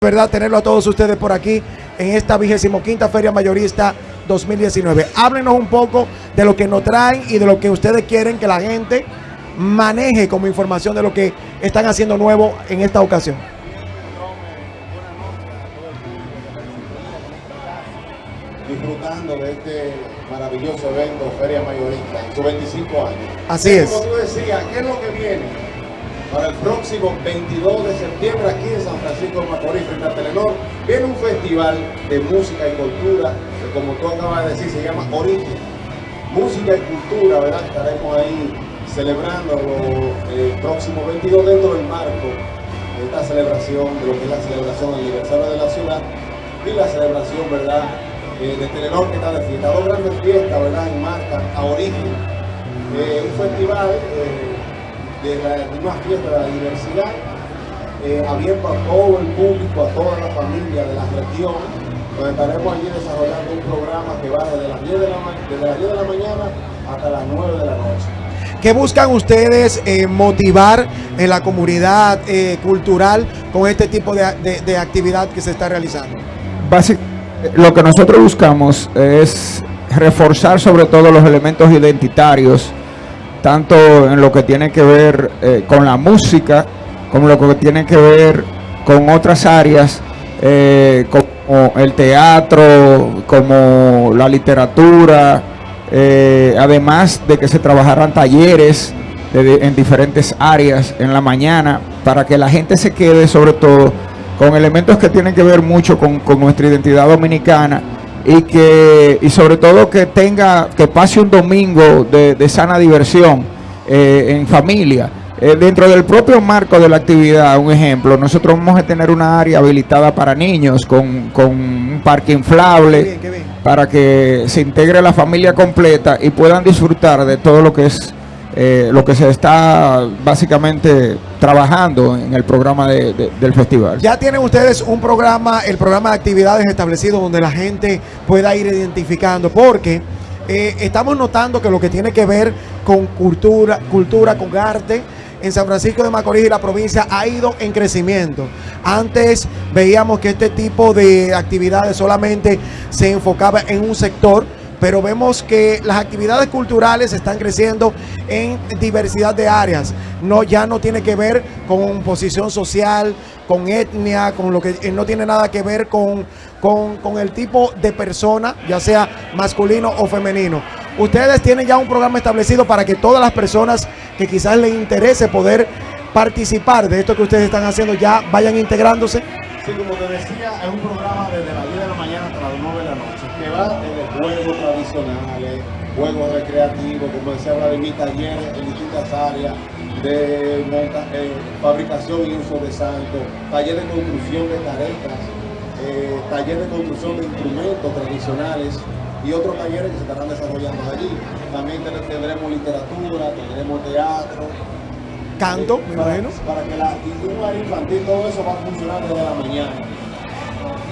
verdad tenerlo a todos ustedes por aquí en esta vigésimo quinta Feria Mayorista 2019. Háblenos un poco de lo que nos traen y de lo que ustedes quieren que la gente maneje como información de lo que están haciendo nuevo en esta ocasión. Disfrutando de este maravilloso evento Feria Mayorista en sus 25 años. Así es. Como tú decías, ¿qué es lo que viene? Para el próximo 22 de septiembre aquí en San Francisco de Macorís, frente a Telenor, viene un festival de música y cultura, que como tú acabas de decir, se llama Origen. Música y cultura, ¿verdad? Estaremos ahí celebrando el próximo 22 dentro del marco de esta celebración, de lo que es la celebración del aniversario de la ciudad y la celebración, ¿verdad? Eh, de Telenor que está de fiesta. Dos grandes fiestas, ¿verdad? En marca a Origen. Eh, un festival eh, de, la, una fiesta de la diversidad, eh, abierto a todo el público, a toda la familia de la región, donde estaremos allí desarrollando un programa que va desde las 10 de la, desde las 10 de la mañana hasta las 9 de la noche. ¿Qué buscan ustedes eh, motivar en la comunidad eh, cultural con este tipo de, de, de, actividad que se está realizando? Básicamente, lo que nosotros buscamos es reforzar sobre todo los elementos identitarios tanto en lo que tiene que ver eh, con la música, como lo que tiene que ver con otras áreas, eh, como el teatro, como la literatura, eh, además de que se trabajaran talleres en diferentes áreas en la mañana, para que la gente se quede sobre todo con elementos que tienen que ver mucho con nuestra identidad dominicana, y que y sobre todo que tenga que pase un domingo de, de sana diversión eh, en familia eh, dentro del propio marco de la actividad un ejemplo nosotros vamos a tener una área habilitada para niños con, con un parque inflable qué bien, qué bien. para que se integre la familia completa y puedan disfrutar de todo lo que es eh, lo que se está básicamente trabajando en el programa de, de, del festival. Ya tienen ustedes un programa, el programa de actividades establecido donde la gente pueda ir identificando, porque eh, estamos notando que lo que tiene que ver con cultura, cultura, con arte, en San Francisco de Macorís y la provincia ha ido en crecimiento. Antes veíamos que este tipo de actividades solamente se enfocaba en un sector, pero vemos que las actividades culturales están creciendo en diversidad de áreas. No, ya no tiene que ver con posición social, con etnia, con lo que eh, no tiene nada que ver con, con, con el tipo de persona, ya sea masculino o femenino. Ustedes tienen ya un programa establecido para que todas las personas que quizás les interese poder participar de esto que ustedes están haciendo ya vayan integrándose. Sí, como te decía, es un programa desde las 10 de la mañana hasta las 9 de la noche, que va desde juegos tradicionales, juegos recreativos, como decía Vladimir, talleres en distintas áreas, de monta, eh, fabricación y uso de santo, taller de construcción de caretas, eh, taller de construcción de instrumentos tradicionales y otros talleres que se estarán desarrollando allí. También tendremos literatura, tendremos teatro, canto, me para, imagino. Para que la área infantil, todo eso va a funcionar desde la mañana.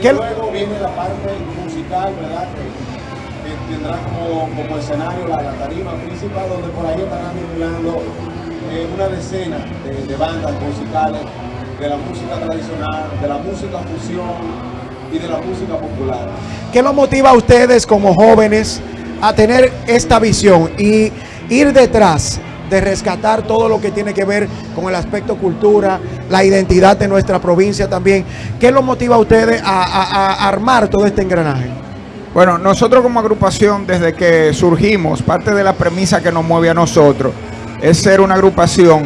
Y luego viene la parte musical, ¿verdad? Que, que tendrá como, como escenario la, la, tarima principal, donde por ahí estarán vinculando eh, una decena de, de, bandas musicales, de la música tradicional, de la música fusión y de la música popular. ¿Qué los motiva a ustedes como jóvenes a tener esta visión y ir detrás de rescatar todo lo que tiene que ver con el aspecto cultura, la identidad de nuestra provincia también. ¿Qué los motiva a ustedes a, armar todo este engranaje? Bueno, nosotros como agrupación, desde que surgimos, parte de la premisa que nos mueve a nosotros es ser una agrupación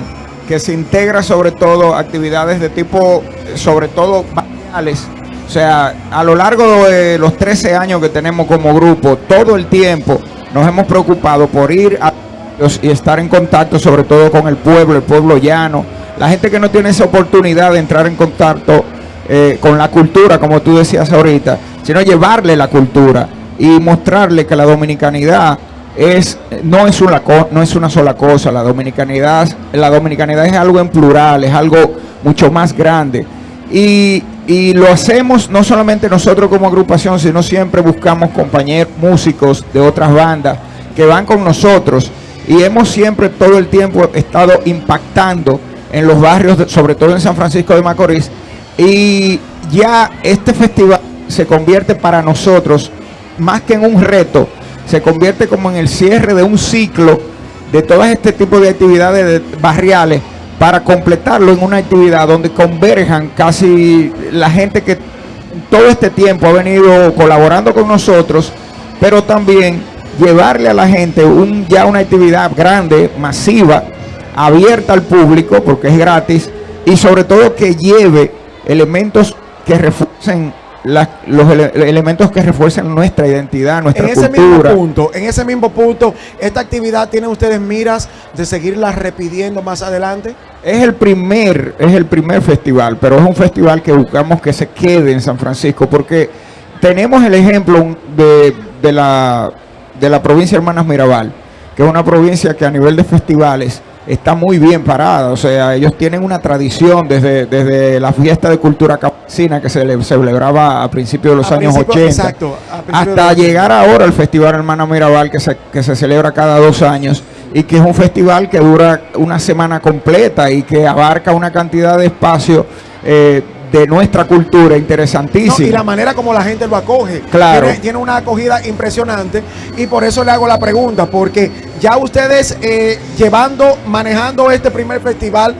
que se integra sobre todo actividades de tipo, sobre todo, barriales. O sea, a lo largo de los 13 años que tenemos como grupo, todo el tiempo nos hemos preocupado por ir a y estar en contacto sobre todo con el pueblo, el pueblo llano, la gente que no tiene esa oportunidad de entrar en contacto eh, con la cultura, como tú decías ahorita, sino llevarle la cultura y mostrarle que la dominicanidad es no es una no es una sola cosa, la dominicanidad, la dominicanidad es algo en plural, es algo mucho más grande. Y, y lo hacemos no solamente nosotros como agrupación, sino siempre buscamos compañeros músicos de otras bandas que van con nosotros y hemos siempre todo el tiempo estado impactando en los barrios, sobre todo en San Francisco de Macorís, y ya este festival se convierte para nosotros, más que en un reto, se convierte como en el cierre de un ciclo de todo este tipo de actividades barriales para completarlo en una actividad donde converjan casi la gente que todo este tiempo ha venido colaborando con nosotros, pero también llevarle a la gente un, ya una actividad grande, masiva, abierta al público, porque es gratis, y sobre todo que lleve elementos que refuercen los elementos que refuercen nuestra identidad, nuestra en cultura. Ese mismo punto, en ese mismo punto, ¿esta actividad tiene ustedes miras de seguirla repitiendo más adelante? Es el primer, es el primer festival, pero es un festival que buscamos que se quede en San Francisco, porque tenemos el ejemplo de, de la, de la provincia Hermanas Mirabal, que es una provincia que a nivel de festivales está muy bien parada. O sea, ellos tienen una tradición desde, desde la fiesta de cultura campesina que se le celebraba a principios de los años 80 hasta llegar ahora al Festival Hermana Mirabal que se, que se celebra cada dos años y que es un festival que dura una semana completa y que abarca una cantidad de espacio eh, de nuestra cultura interesantísima. y la manera como la gente lo acoge. Claro. Tiene, una acogida impresionante y por eso le hago la pregunta, porque ya ustedes eh, llevando, manejando este primer festival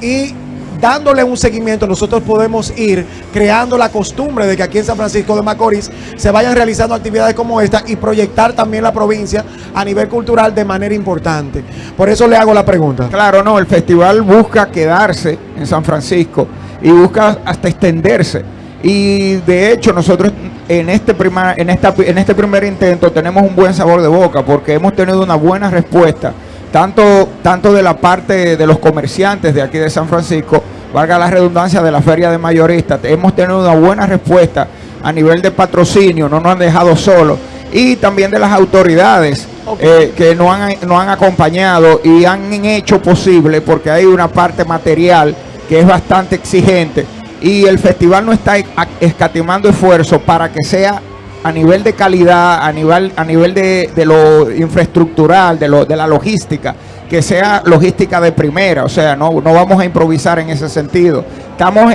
y dándole un seguimiento, nosotros podemos ir creando la costumbre de que aquí en San Francisco de Macorís se vayan realizando actividades como esta y proyectar también la provincia a nivel cultural de manera importante. Por eso le hago la pregunta. Claro, no, el festival busca quedarse en San Francisco y busca hasta extenderse. Y de hecho nosotros en este, primer, en, esta, en este primer intento tenemos un buen sabor de boca porque hemos tenido una buena respuesta, tanto, tanto de la parte de los comerciantes de aquí de San Francisco, valga la redundancia de la feria de mayoristas, hemos tenido una buena respuesta a nivel de patrocinio, no nos han dejado solos, y también de las autoridades eh, que nos han, nos han acompañado y han hecho posible, porque hay una parte material que es bastante exigente y el festival no está escatimando esfuerzo para que sea a nivel de calidad, a nivel, a nivel de, lo infraestructural, de, lo, de la logística, que sea logística de primera, o sea, no, no vamos a improvisar en ese sentido. Estamos,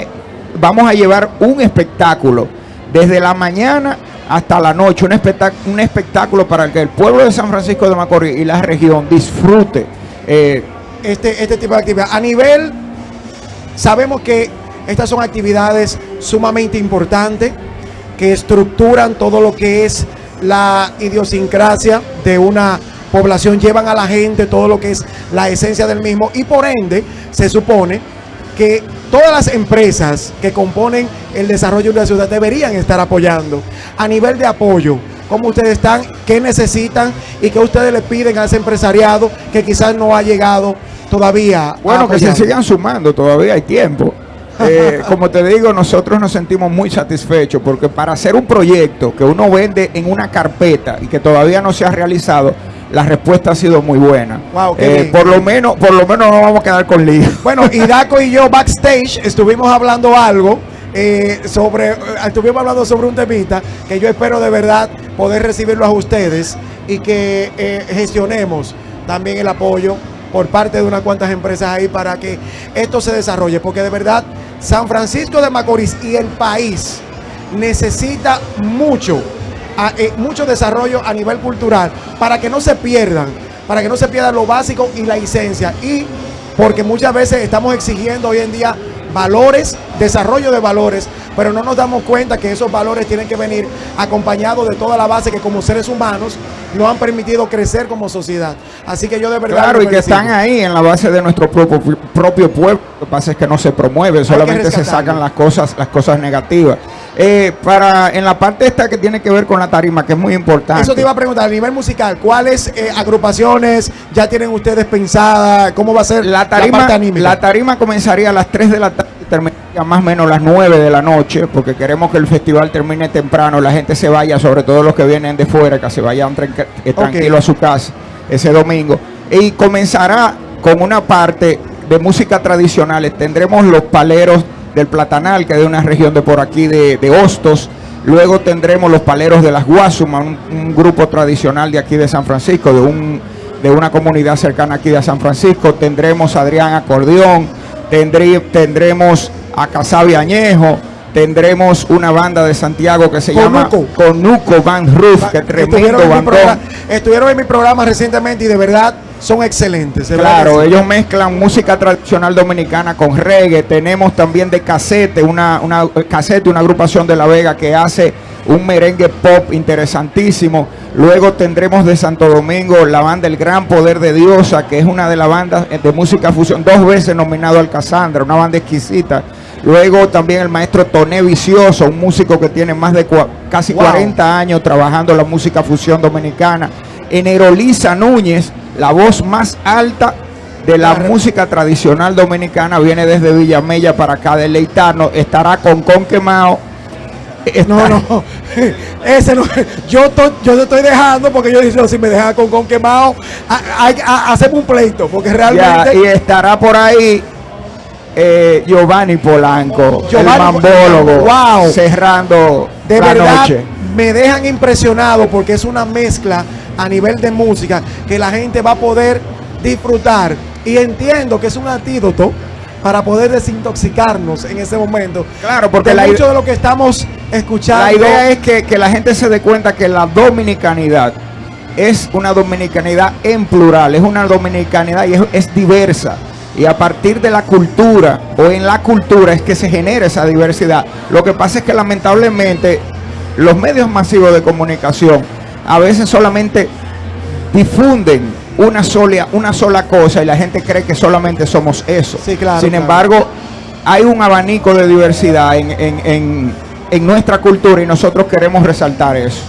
vamos a llevar un espectáculo desde la mañana hasta la noche, un, espectáculo, un espectáculo para que el pueblo de San Francisco de Macorís y la región disfrute eh, este, este tipo de actividad. A nivel Sabemos que estas son actividades sumamente importantes que estructuran todo lo que es la idiosincrasia de una población, llevan a la gente todo lo que es la esencia del mismo y por ende se supone que todas las empresas que componen el desarrollo de la ciudad deberían estar apoyando a nivel de apoyo. ¿Cómo ustedes están? ¿Qué necesitan? ¿Y qué ustedes le piden a ese empresariado que quizás no ha llegado todavía. Bueno, que se sigan sumando, todavía hay tiempo. Eh, como te digo, nosotros nos sentimos muy satisfechos porque para hacer un proyecto que uno vende en una carpeta y que todavía no se ha realizado, la respuesta ha sido muy buena. Eh, por lo menos, por lo menos no vamos a quedar con lío. Bueno, y Daco y yo backstage estuvimos hablando algo. Eh, sobre estuvimos hablando sobre un temita que yo espero de verdad poder recibirlo a ustedes y que gestionemos también el apoyo por parte de unas cuantas empresas ahí para que esto se desarrolle, porque de verdad San Francisco de Macorís y el país necesita mucho, eh, mucho desarrollo a nivel cultural para que no se pierdan, para que no se pierda lo básico y la licencia y porque muchas veces estamos exigiendo hoy en día valores, desarrollo de valores, pero no nos damos cuenta que esos valores tienen que venir acompañados de toda la base que como seres humanos nos han permitido crecer como sociedad. Así que yo de verdad... Claro, y que están ahí en la base de nuestro propio, propio pueblo. Lo que pasa es que no se promueve, solamente se sacan las cosas, las cosas negativas. Eh, para en la parte esta que tiene que ver con la tarima, que es muy importante. Eso te iba a preguntar, a nivel musical, ¿cuáles eh, agrupaciones ya tienen ustedes pensadas? ¿Cómo va a ser la tarima? La, tarima comenzaría a las 3 de la tarde terminaría más o menos las 9 de la noche, porque queremos que el festival termine temprano, la gente se vaya, sobre todo los que vienen de fuera, que se vayan eh, tranquilo a su casa ese domingo. Y comenzará con una parte de música tradicional. Tendremos los paleros del Platanal, que es de una región de por aquí de, Hostos. Luego tendremos los paleros de las Guasumas, un, grupo tradicional de aquí de San Francisco, de, un, de una comunidad cercana aquí de San Francisco. Tendremos a Adrián Acordeón, tendremos a Casabi Añejo, Tendremos una banda de Santiago que se llama Conuco. Van Roof, que tremendo bandón. estuvieron en mi programa recientemente y de verdad son excelentes. verdad Claro, ellos mezclan música tradicional dominicana con reggae. Tenemos también de casete, una, una casete, una agrupación de La Vega que hace un merengue pop interesantísimo. Luego tendremos de Santo Domingo la banda El Gran Poder de Diosa, que es una de las bandas de música fusión, dos veces nominado al Casandra, una banda exquisita. Luego también el maestro Toné Vicioso, un músico que tiene más de casi Wow. 40 años trabajando la música fusión dominicana. Enerolisa Núñez, la voz más alta de la Claro. música tradicional dominicana, viene desde Villamella para acá deleitarnos. Estará con Con Quemao. No, no, ese no. Yo, to- yo te estoy dejando porque yo dije, si me dejan con, con quemado, hacemos un pleito porque Ya, realmente. y estará por ahí eh, Giovanni Polanco, Giovanni el mambólogo, Wow. cerrando de la verdad noche. me dejan impresionado porque es una mezcla a nivel de música que la gente va a poder disfrutar y entiendo que es un antídoto para poder desintoxicarnos en ese momento. Claro, porque de la, mucho de lo que estamos escuchando. la idea es que, que la gente se dé cuenta que la dominicanidad es una dominicanidad en plural, es una dominicanidad y es, es diversa. Y a partir de la cultura o en la cultura es que se genera esa diversidad. Lo que pasa es que lamentablemente los medios masivos de comunicación a veces solamente difunden una sola, una sola cosa y la gente cree que solamente somos eso. Sí, claro, Sin claro. embargo, hay un abanico de diversidad en, en- en- en nuestra cultura y nosotros queremos resaltar eso.